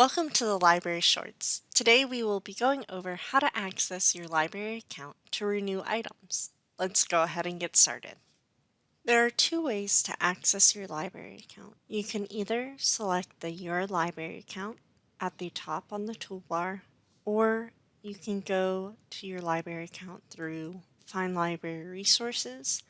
Welcome to the Library Shorts. Today we will be going over how to access your library account to renew items. Let's go ahead and get started. There are two ways to access your library account. You can either select the Your Library account at the top on the toolbar, or you can go to your library account through Find Library Resources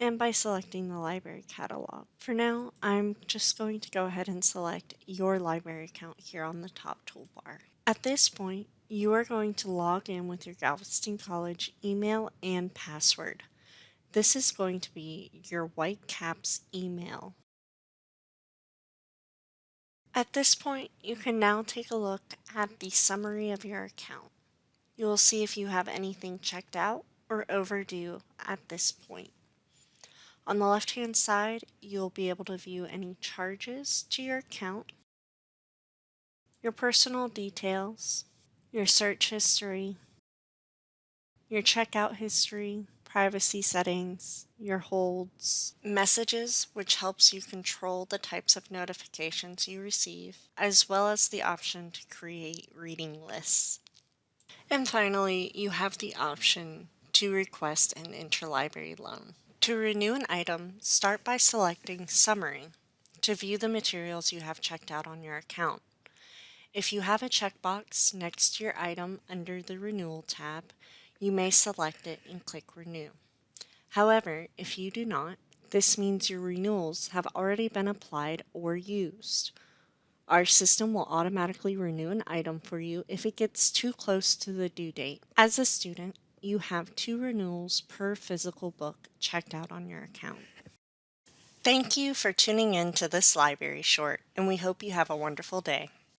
and by selecting the library catalog. For now, I'm just going to go ahead and select your library account here on the top toolbar. At this point, you are going to log in with your Galveston College email and password. This is going to be your Whitecaps email. At this point, you can now take a look at the summary of your account. You will see if you have anything checked out or overdue at this point. On the left hand side, you'll be able to view any charges to your account, your personal details, your search history, your checkout history, privacy settings, your holds, messages, which helps you control the types of notifications you receive, as well as the option to create reading lists. And finally, you have the option to request an interlibrary loan. To renew an item, start by selecting Summary to view the materials you have checked out on your account. If you have a checkbox next to your item under the Renewal tab, you may select it and click Renew. However, if you do not, this means your renewals have already been applied or used. Our system will automatically renew an item for you if it gets too close to the due date. As a student, you have two renewals per physical book checked out on your account. Thank you for tuning in to this library short, and we hope you have a wonderful day.